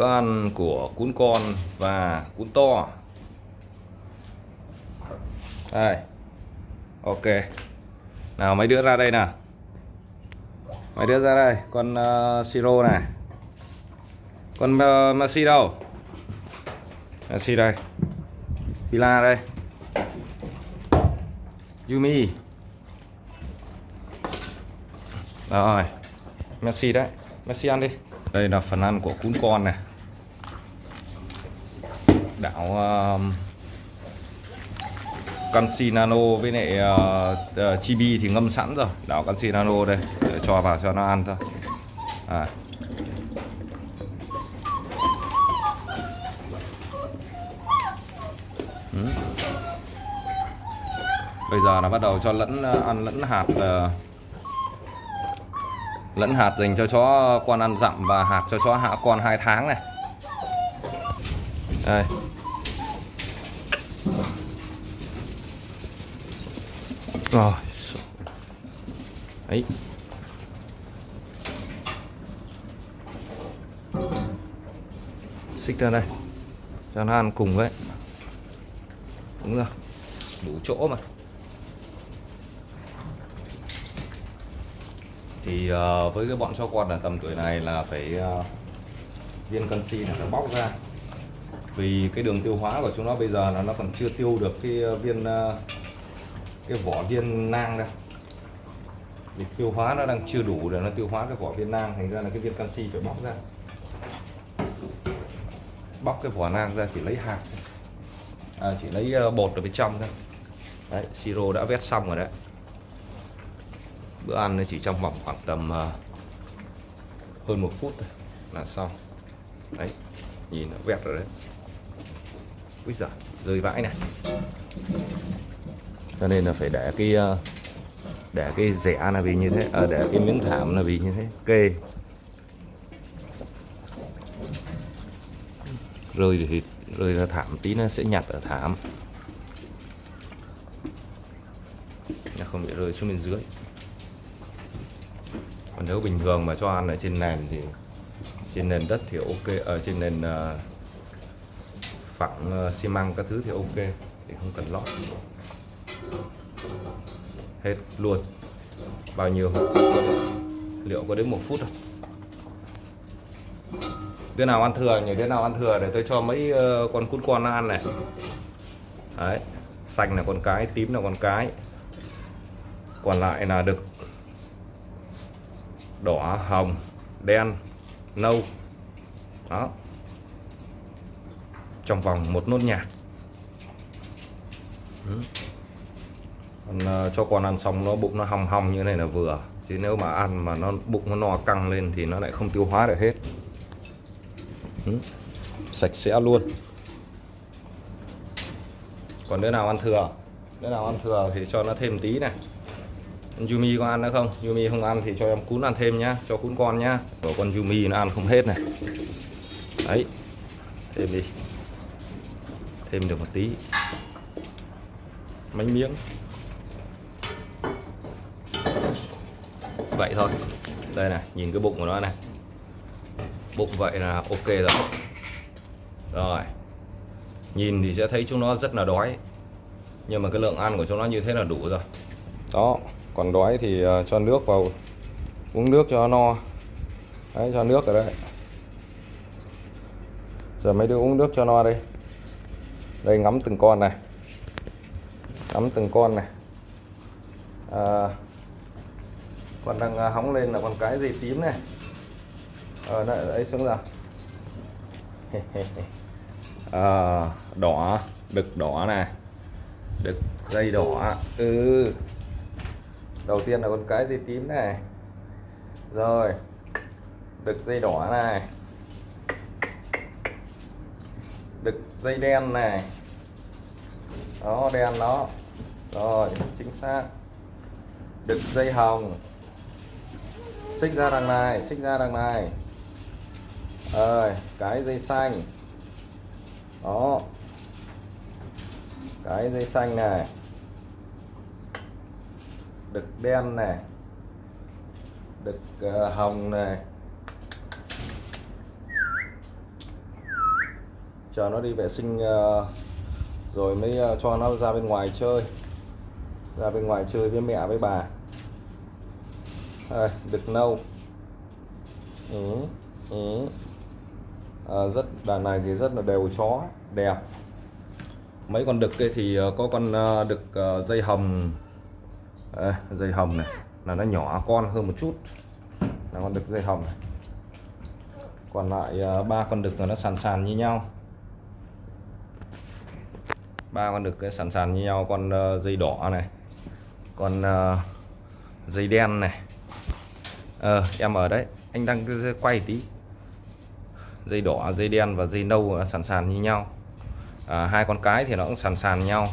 bữa ăn của cún con và cún to. Đây. Ok. Nào mấy đứa ra đây nào. Mấy đứa ra đây. Con ờ, uh, siro này. Con ờ, uh, Messi đâu? Messi đây. Pila đây. Yumi. Rồi. Messi đấy. Messi ăn đi. Đây là phần ăn của cún con này đảo uh, um, canxi nano với lại uh, uh, chibi thì ngâm sẵn rồi đảo canxi nano đây để cho vào cho nó ăn thôi à. ừ. bây giờ là bắt đầu cho lẫn ờ, ăn lẫn hạt uh, lẫn hạt dành cho chó con ăn dặm và hạt cho chó hạ con 2 tháng này đây rồi. Ấy. Xích ra đây. Cho nó ăn cùng với. Đúng rồi. Đủ chỗ mà. Thì uh, với cái bọn cho con ở tầm tuổi này là phải uh, viên canxi là nó bóc ra. Vì cái đường tiêu hóa của chúng nó bây giờ là nó còn chưa tiêu được cái ờ, viên uh, cái vỏ viên nang đây. Vì tiêu hóa nó đang chưa đủ để nó tiêu hóa cái vỏ viên nang thành ra là cái viên canxi phải bóc ra. Bóc cái vỏ nang ra chỉ lấy hạt à, chỉ lấy ờ, bột ở bên trong thôi. Đấy siro đã vét xong rồi đấy. Bữa ăn chỉ trong vòng khoảng tầm ờ, hơn một phút thôi là xong. Đấy nhìn nó vẹt rồi đấy. Bây giờ rơi vãi này cho nên là phải để cái ờ, để cái rẻ là vì như thế à, để cái miếng thảm là vì như thế. Kê rơi thì rơi ra thảm tí nó sẽ nhặt ở thảm. Nó không bị rơi xuống bên dưới. Còn nếu bình thường mà cho ăn ở trên nền thì trên nền đất thì ok ở trên nền uh, phẳng uh, xi măng các thứ thì ok thì không cần lót hết, luôn. Bao nhiêu liệu có đến một phút không? Đứa nào ăn thừa nhỉ? Đứa nào ăn thừa để tôi cho mấy ờ, con cút con nó ăn này. Đấy, xanh là con cái, tím là con cái. Còn lại là đực. Đỏ, hồng, đen, nâu. Đó. Trong vòng một nốt nhạc. Ừ. Còn, ờ, cho con ăn xong nó bụng nó hong hong như này là vừa. Chứ nếu mà ăn mà nó bụng nó no căng lên thì nó lại không tiêu hóa được hết. Ừ. sạch sẽ luôn. Còn đứa nào ăn thừa? Đứa nào ăn thừa thì cho nó thêm tí này. Yumi có ăn nữa không? Yumi không ăn thì cho em cún ăn thêm nhá cho cún con nhá. Của con Yumi nó ăn không hết này. Đấy thêm đi. Thêm được một tí. Mấy miếng. Vậy thôi. Đây này nhìn cái bụng của nó này. Bụng vậy là ok rồi. Rồi. Nhìn thì sẽ thấy chúng nó rất là đói. Nhưng mà cái lượng ăn của chúng nó như thế là đủ rồi. Đó còn đói thì ờ, cho nước vào uống nước cho no. Đấy cho nước ở đây. Giờ mấy đứa uống nước cho no đây đây ngắm từng con này. Ngắm từng con này. À, còn đang à, hóng lên là con cái gì tím này. Ở à, đây xuống rồi à, ờ, đỏ đực đỏ này. Đực dây đỏ. Ừ. Đầu tiên là con cái dây tím này. Rồi. Đực dây đỏ này. Đực dây đen này. Đó đen đó. Rồi chính xác. Đực dây hồng xích ra đằng này xích ra đằng này. Rồi cái dây xanh. Đó. Cái dây xanh này. Đực đen này. Đực uh, hồng này. Chờ nó đi vệ sinh uh, rồi mới uh, cho nó ra bên ngoài chơi. Ra bên ngoài chơi với mẹ với bà. À, đây, đực nâu. Ừ, ừ. À, rất đàn này thì rất là đều chó đẹp. Mấy con đực kia thì ờ, có con ờ, đực ờ, dây hồng. À, dây hồng này là nó nhỏ con hơn một chút. Là con đực dây hồng này. Còn lại ba con đực là nó sàn sàn như nhau. Ba con đực cái sàn sàn như nhau con dây đỏ này con dây đen này ờ em ở đấy. Anh đang quay tí. Dây đỏ dây đen và dây nâu à, sàn sàn như nhau. À, hai con cái thì nó cũng sàn sàn nhau.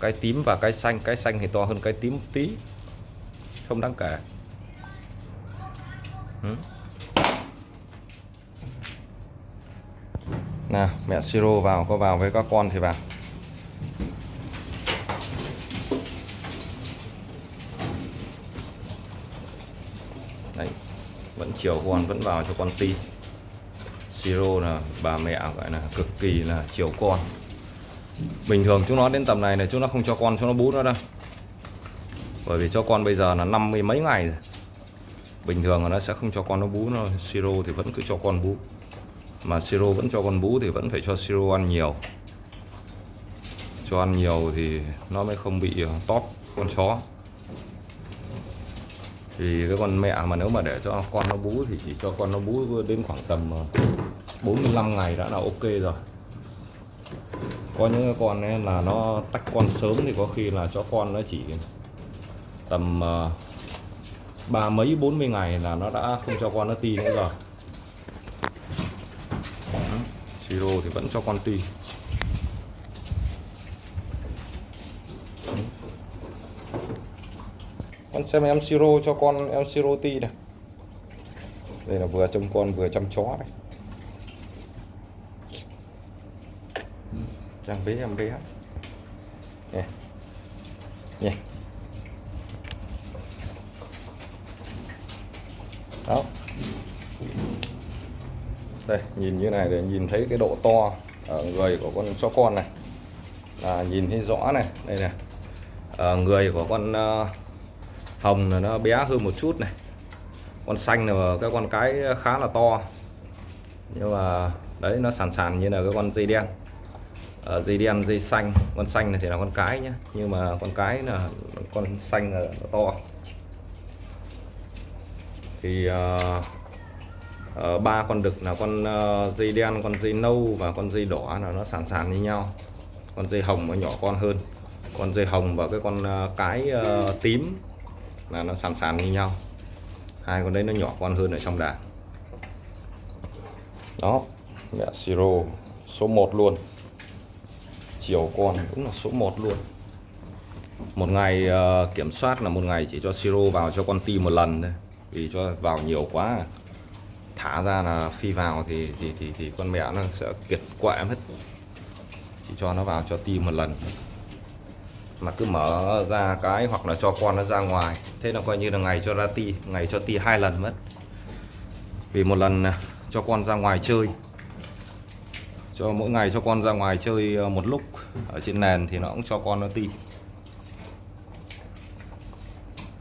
Cái tím và cái xanh. Cái xanh thì to hơn cái tím một tí. Không đáng kể. Ừ. nào mẹ siro vào. Có vào với các con thì vào đấy vẫn chiều con vẫn vào cho con ti. Siro là bà mẹ, gọi là cực kỳ là chiều con. Bình thường chúng nó đến tầm này là chúng nó không cho con, cho nó bú nữa đâu. Bởi vì cho con bây giờ là năm mươi mấy ngày rồi. Bình thường là nó sẽ không cho con nó bú nó, siro thì vẫn cứ cho con bú. Mà siro vẫn cho con bú thì vẫn phải cho siro ăn nhiều. Cho ăn nhiều thì nó mới không bị ờ, tóp con chó thì cái con mẹ mà nếu mà để cho con nó bú thì chỉ cho con nó bú đến khoảng tầm ờ, 45 ngày đã là ok rồi. Có những con ấy là nó tách con sớm thì có khi là cho con nó chỉ tầm ờ, ba mấy, bốn mươi ngày là nó đã không cho con nó ti nữa rồi. Siro thì vẫn cho con ti. Con xem em siro cho con em siro ti này đây là vừa trông con vừa chăm chó này Trang bé em bé. Nè. Nè. Đó. Đây nhìn như này để nhìn thấy cái độ to ở người của con chó con này. Là nhìn thấy rõ này. Đây này ở người của con uh, hồng là nó bé hơn một chút này. Con xanh là cái con cái khá là to. Nhưng mà đấy nó sàn sàn như là cái con dây đen. À, dây đen dây xanh. Con xanh này thì là con cái nhé nhưng mà con cái là con xanh là nó to. Thì uh, uh, ba con đực là con uh, dây đen con dây nâu và con dây đỏ là nó sàn sàn như nhau. Con dây hồng nó nhỏ con hơn. Con dây hồng và cái con uh, cái uh, tím là nó sàn sàn như nhau. Hai con đấy nó nhỏ con hơn ở trong đàn. Đó mẹ siro số 1 luôn. Chiều con cũng là số 1 luôn. Một ngày uh, kiểm soát là một ngày chỉ cho siro vào cho con ti một lần thôi. Vì cho vào nhiều quá. Thả ra là phi vào thì thì thì, thì con mẹ nó sẽ kiệt quệ hết chỉ cho nó vào cho ti một lần mà cứ mở ra cái hoặc là cho con nó ra ngoài. Thế là coi như là ngày cho ra ti, ngày cho ti hai lần mất. Vì một lần à, cho con ra ngoài chơi. Cho mỗi ngày cho con ra ngoài chơi à, một lúc ở trên nền thì nó cũng cho con nó ti.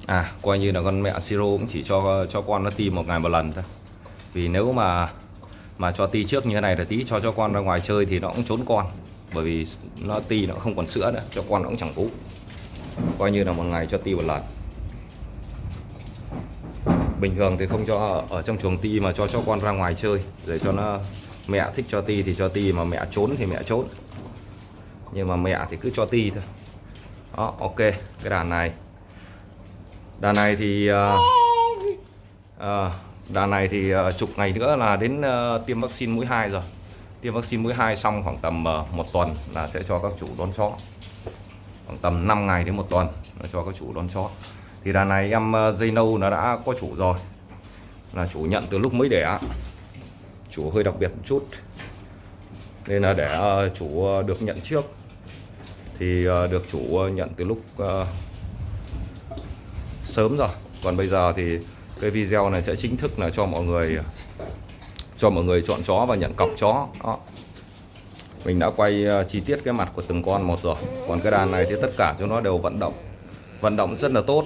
À coi như là con mẹ siro cũng chỉ cho cho con nó ti một ngày một lần thôi. Vì nếu mà mà cho ti trước như thế này là tí cho cho con ra ngoài chơi thì nó cũng trốn con bởi vì nó ti nó không còn sữa nữa cho con nó cũng chẳng bú coi như là một ngày cho ti một lần. Bình thường thì không cho ở, trong chuồng ti mà cho cho con ra ngoài chơi để cho nó mẹ thích cho ti thì cho ti mà mẹ trốn thì mẹ trốn. Nhưng mà mẹ thì cứ cho ti thôi. Đó ok cái đàn này. Đàn này thì uh, uh, đàn này thì uh, chục ngày nữa là đến uh, tiêm vaccine mũi 2 rồi tiêm vaccine mũi 2 xong khoảng tầm ờ, một tuần là sẽ cho các chủ đón chó khoảng tầm 5 ngày đến một tuần là cho các chủ đón chó thì đàn này em ờ, dây nâu nó đã có chủ rồi. Là chủ nhận từ lúc mới đẻ. Chủ hơi đặc biệt một chút. Nên là để ờ, chủ được nhận trước. Thì được chủ nhận từ lúc sớm rồi. Còn bây giờ thì cái video này sẽ chính thức là cho mọi người cho mọi người chọn chó và nhận cọc chó. Đó. mình đã quay ờ, chi tiết cái mặt của từng con một rồi. Còn cái đàn này thì tất cả chúng nó đều vận động. Vận động rất là tốt.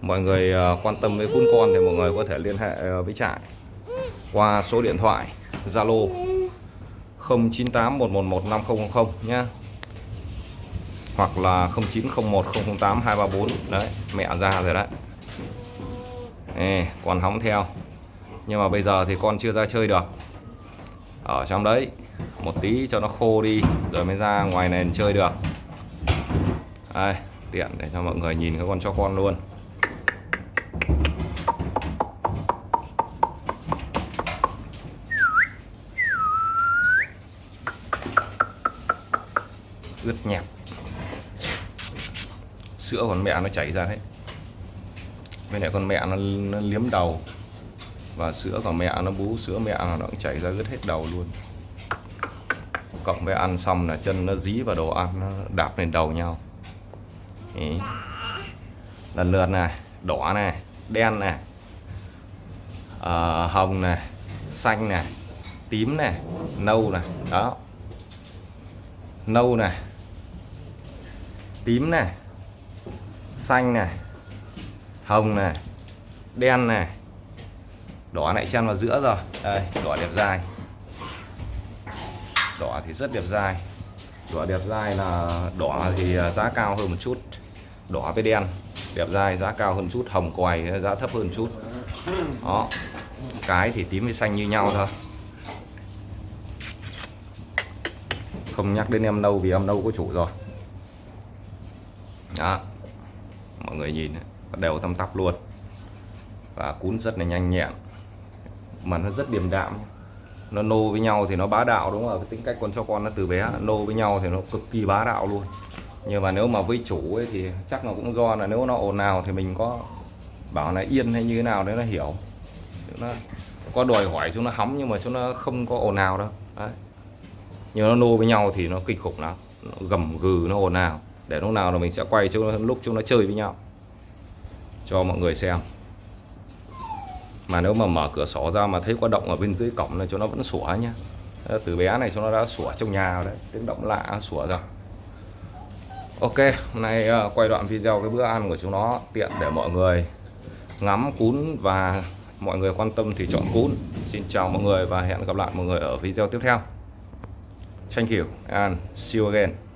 Mọi người ờ, quan tâm với cún con thì mọi người có thể liên hệ ờ, với trại qua số điện thoại Zalo 0981115000 nhá. Hoặc là 0901008234 đấy mẹ ra rồi đấy. Ê, còn hóng theo nhưng mà bây giờ thì con chưa ra chơi được. Ở trong đấy một tí cho nó khô đi rồi mới ra ngoài nền chơi được. Đây tiện để cho mọi người nhìn cái con cho con luôn. Ướt nhẹp. Sữa con mẹ nó chảy ra đấy. Bên này con mẹ nó, nó liếm đầu và sữa của mẹ nó bú sữa mẹ nó cũng chảy ra ướt hết đầu luôn. Cộng với ăn xong là chân nó dí vào đồ ăn nó đạp lên đầu nhau. Ý. lần lượt này đỏ này đen này à, hồng này xanh này tím này nâu này đó. Nâu này tím này xanh này hồng này đen này đỏ lại chen vào giữa rồi. Đây đỏ đẹp dài, đỏ thì rất đẹp dài, đỏ đẹp dài là đỏ thì à, giá cao hơn một chút. Đỏ với đen đẹp dài giá cao hơn chút. Hồng quài à, giá thấp hơn chút. Đó cái thì tím với xanh như nhau thôi. Không nhắc đến em nâu vì em nâu có chủ rồi. Đó mọi người nhìn đều tăm tắp luôn. Và cún rất là nhanh nhẹn mà nó rất điềm đạm. Nó nô với nhau thì nó bá đạo, đúng không cái tính cách con cho con nó từ bé, nô với nhau thì nó cực kỳ bá đạo luôn. Nhưng mà nếu mà với chủ ấy thì chắc là cũng do là nếu nó ồn nào thì mình có bảo là yên hay như thế nào đấy nó hiểu. Nó có đòi hỏi chúng nó hóng nhưng mà chúng nó không có ồn nào đâu. Đấy. nhưng nó nô với nhau thì nó kinh khủng lắm. Nó gầm gừ, nó ồn nào để lúc nào là mình sẽ quay cho lúc chúng nó chơi với nhau. Cho mọi người xem mà nếu mà mở cửa sổ ra mà thấy có động ở bên dưới cổng này cho nó vẫn sủa nhá. Ờ, từ bé này cho nó đã sủa trong nhà đấy, tiếng động lạ sủa rồi. Ok, hôm nay ờ, quay đoạn video cái bữa ăn của chúng nó tiện để mọi người ngắm cún và mọi người quan tâm thì chọn cún. Xin chào mọi người và hẹn gặp lại mọi người ở video tiếp theo. Thank you and see you again.